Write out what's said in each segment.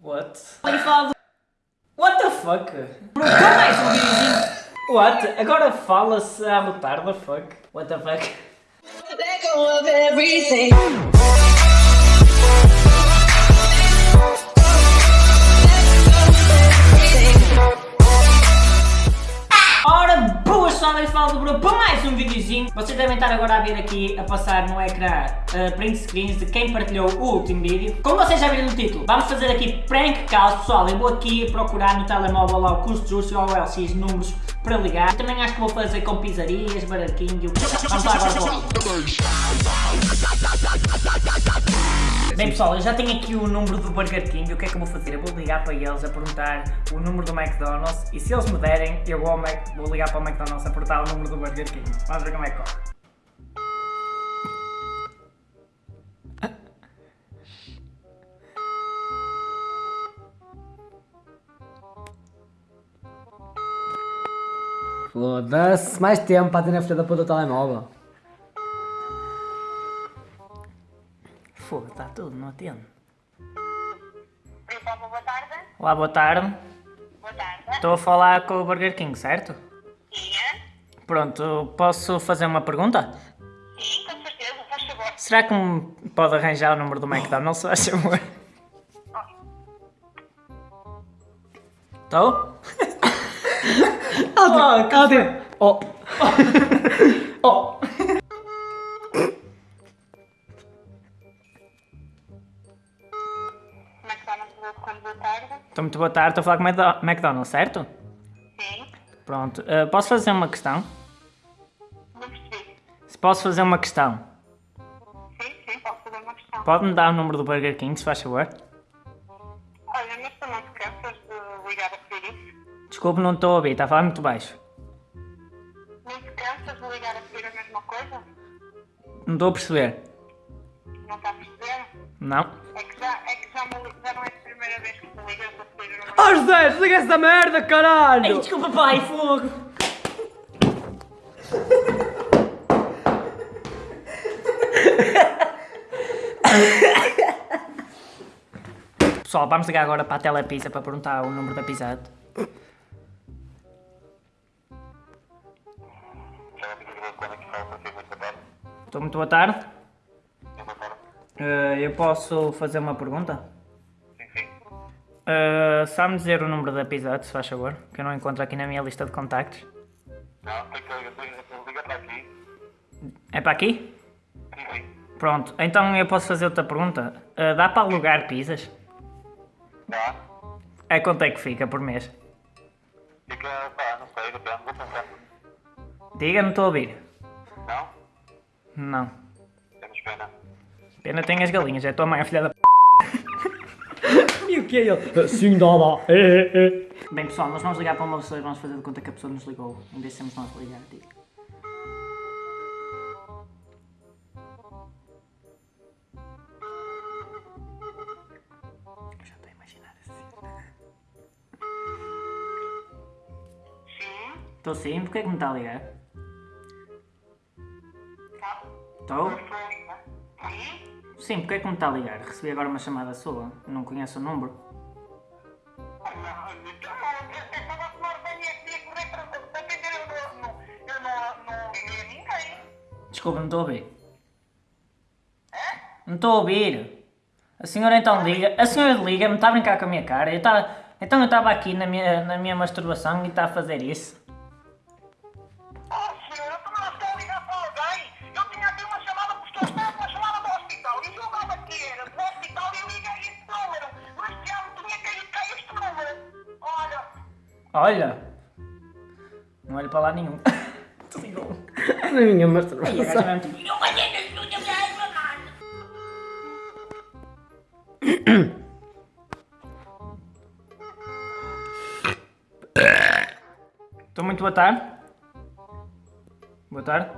What? What the fuck? Bro, mais um videozinho. What? Agora fala-se à botar the fuck? What the fuck? Vocês devem estar agora a ver aqui, a passar no ecrã, uh, print screens de quem partilhou o último vídeo. Como vocês já viram no título, vamos fazer aqui prank calls, pessoal. Eu vou aqui procurar no telemóvel o custo justo ou LX números para ligar. Também acho que vou fazer com pizzarias, barraquinho. Vamos lá agora. Bem pessoal, eu já tenho aqui o número do Burger King, o que é que eu vou fazer? Eu vou ligar para eles a perguntar o número do McDonald's e se eles me derem, eu vou, Mac- vou ligar para o McDonald's a perguntar o número do Burger King. Vamos ver como é que corre. Foda-se, mais tempo para ter na frente da puta do telemóvel. Fogo, está tudo, não atendo. Opa, boa tarde. Olá, boa tarde. Boa tarde. Estou a falar com o Burger King, certo? Sim, Pronto, posso fazer uma pergunta? sim, com certeza, faz favor. Será que me pode arranjar o número do McDonald's, se faz favor? Estou? Ah, cadê? Oh, muito boa tarde, estou a falar com o Mcdo- McDonald's, certo? Sim. Pronto, eh, posso fazer uma questão? Não percebi. Se posso fazer uma questão, Sim, sim, posso fazer uma questão. pode-me dar o número do Burger King, se faz favor? Olha, mas tu não te cansas de ligar a pedir isso? Desculpe, não estou a ouvir, está a falar muito baixo. Não te cansas de ligar a pedir a mesma coisa? Não estou a perceber. Não está a perceber? Não? É que já, é que já, me, já não é a primeira vez oh José, desliga essa merda, caralho! desculpa pai, fogo! Pessoal, vamos ligar agora para a Telepizza para perguntar o número da pizza. Estou muito boa tarde. Eh, eu posso fazer uma pergunta? Uh, Sabe-me dizer o número da Pizza Hut, se faz favor? Que eu não encontro aqui na minha lista de contactos. Não, tem que ligar, para aqui. É para aqui? Sim. Pronto, então eu posso fazer outra pergunta. Uh, dá para alugar pizzas? Dá. É quanto é que fica por mês? Fica, pá, não sei, depende, vou pensar. Diga, não estou a ouvir. Não? Não. Temos pena. Pena tem as galinhas, é tua mãe, a filha da p. E o que é ele? Sim, dá, dá. É, é, é. Bem pessoal, nós vamos ligar para uma pessoa e vamos fazer de conta que a pessoa nos ligou. Em vez de sermos nós a ligar, diga. Eu já estou a imaginar assim. Sim. Estou sim, porquê é que me está a ligar? Tá. Estou? Sim. Porquê é que me está a ligar? Recebi agora uma chamada sua, não conheço o número. Desculpa, não estou a ouvir. Não estou a ouvir. A senhora então liga. A senhora liga-me, está a brincar com a minha cara. Eu estava- então eu estava aqui na minha, na minha masturbação e está a fazer isso. Olha. Não olho para lá nenhum. Desligou. Na minha E a masturbação. gaja mesmo tipo, Estou muito boa tarde. Boa tarde.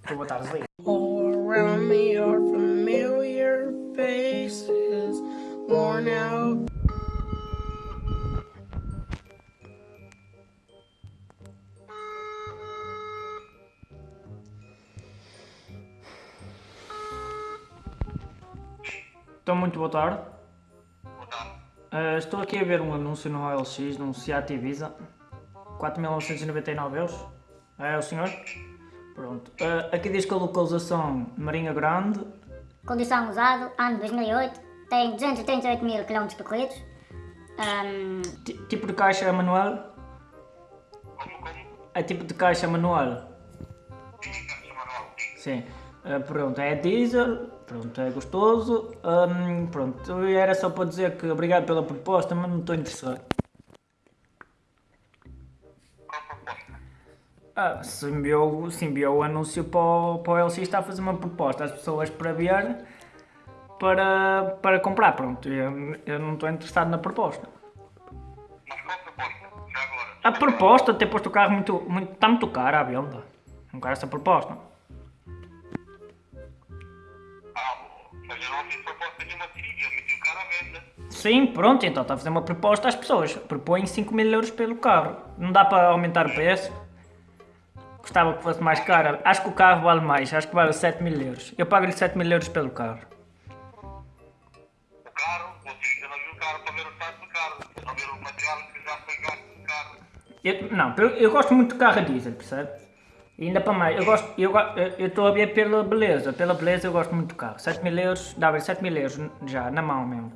Estou boa tarde, desliga. All around me are familiar faces, worn out. Então, muito boa tarde. Boa tarde. Ah, estou aqui a ver um anúncio no OLX, num Seat Ibiza. 4.999 euros. É o senhor? Pronto. Ah, aqui diz que a localização Marinha Grande. Condição usado, ano 2008, tem 238 mil km percorridos. Ti- tipo de caixa manual? Como, como? É tipo de caixa manual? Sim, caixa manual. Sim. Ah, pronto, é diesel. Pronto, é gostoso. Ahm, pronto, era só para dizer que obrigado pela proposta, mas não estou interessado. Ah, enviou o anúncio para o, para o LX está a fazer uma proposta às pessoas para ver para, para comprar. Pronto, eu, eu não estou interessado na proposta. A proposta? De ter posto o carro muito, muito, está muito caro à venda. Não quero essa proposta. Mas eu não fiz proposta nenhuma querida, eu meti o cara à venda. Sim, pronto, então está a fazer uma proposta às pessoas. Propõe 5 mil euros pelo carro. Não dá para aumentar o preço? Gostava que fosse mais caro. Acho que o carro vale mais, acho que vale 7 mil euros. Eu pago-lhe 7 mil euros pelo carro. O carro, você, eu não vi o carro para ver o estado do carro. Não vi o material que já foi gasto no carro. Eu, não, eu, eu gosto muito de carro a diesel, percebe? E ainda para mais, eu gosto, eu estou a ver pela beleza, pela beleza eu gosto muito do carro. 7 mil euros, dá-lhe 7 mil euros já, na mão mesmo.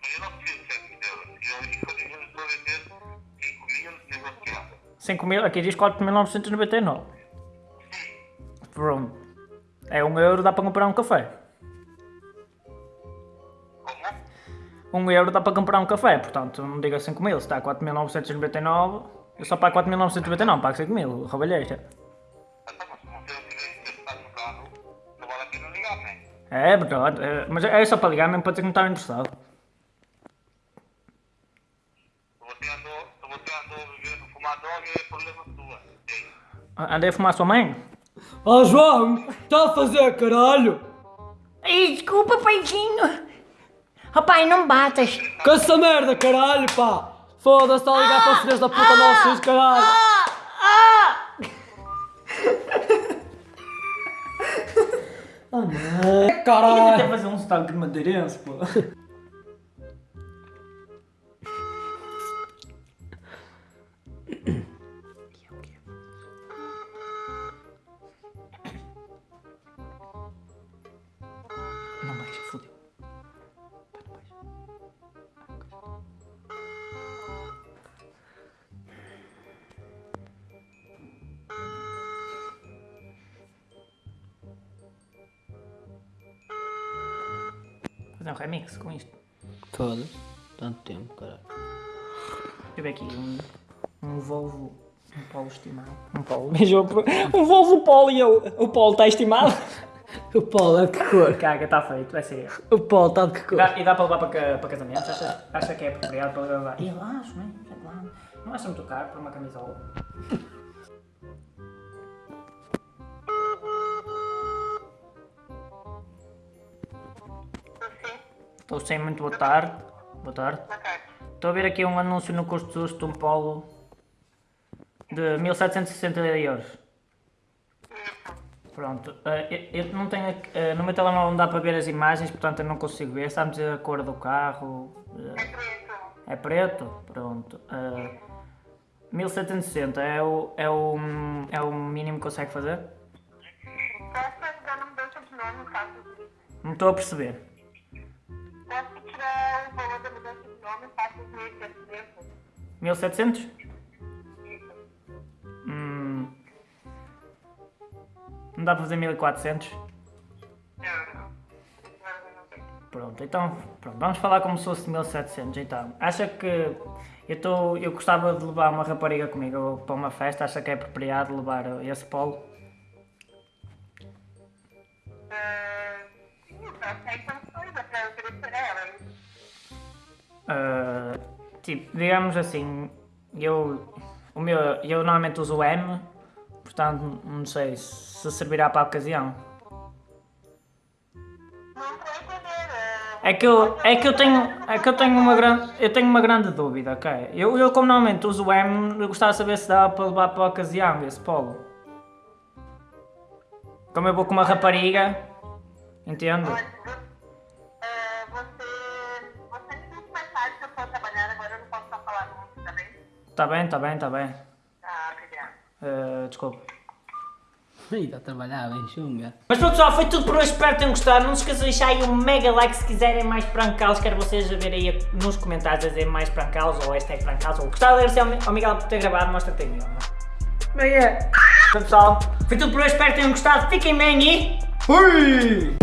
Mas eu não preciso de 7 mil euros. Eu, condições, estou a vender 5 mil negociável. 5 mil, aqui diz 4.999. Pronto. É 1 euro, dá para comprar um café. Como? 1 euro dá para comprar um café, portanto não diga 5 mil, se está a 4.999, eu só pago 4.999, pago 5 mil, roubalheira. Mas se você não tiver interessado no carro, não vale a pena ligar, não é? É verdade, é, mas é só para ligar mesmo para dizer que não estava interessado. É. Sim. Andei a fumar a sua mãe? Ó João, está a fazer caralho? Ai, desculpa, paizinho. Oh pai, não batas. Com essa merda, caralho, pá! Foda-se, está a ligar para os filhos da puta nossos, caralho! Ah, não. Caralho! Até fazer um sotaque de madeirense, pô. Não baixa, fodeu. Um remix com isto. Foda-se, tanto tempo, caralho. Tive aqui um, um Volvo, um Polo estimado. Um Polo, beijou por- um Volvo Polo e eu, o Polo está estimado. O Paulo é de que cor? Caga, está feito, vai ser. O Paulo está de que cor? Dá- e dá para levar para, para casamento? Acha, acha que é apropriado para levar? E eu acho, não é? Claro. Não acha muito caro para uma camisola? Estou sem muito boa tarde. Boa tarde. Estou a ver aqui um anúncio no custo justo de um Polo de 1760 euros. Pronto, eh, eu, eu não tenho, eh, no meu telemóvel não dá para ver as imagens, portanto eu não consigo ver. Sabe dizer a cor do carro? Eh, Preto. É preto? Pronto. Eh, 1760 é o, é, o, é o mínimo que consegue fazer? De caso Não estou a perceber. Valor da mudança de nome, faço os meses de tempo. 1700? Hum, não dá para fazer 1400? Não, não. Pronto, então pronto, vamos falar como se fosse 1700 então. Acha que eu, tô, eu gostava de levar uma rapariga comigo para uma festa? Acha que é apropriado levar esse polo? Ah, Sim, eu sei condições para oferecer a ela. Ah, tipo, digamos assim, eu, o meu, eu normalmente uso o M, portanto não sei se servirá para a ocasião. É que eu, é que eu tenho, é que eu tenho uma grande, eu tenho uma grande dúvida, ok? Eu, eu como normalmente uso o M, eu gostava de saber se dá para levar para a ocasião esse polo. Como eu vou com uma rapariga, entendo? Olha, Tá bem, tá bem, tá bem. Ah, obrigado. Eh, desculpa. Ih, está a trabalhar bem, chunga. Mas pronto pessoal, foi tudo por hoje, espero que tenham gostado. Não se esqueçam de deixar aí um mega like se quiserem mais prancalos. Quero vocês a ver aí nos comentários a dizer mais prancalos ou hashtag prancalos. Ou gostava de agradecer ao Mi- ao Miguel por ter gravado, mostra-te aí, Miguel. Bem é. Então pessoal, foi tudo por hoje, espero que tenham gostado. Fiquem bem e... Fui!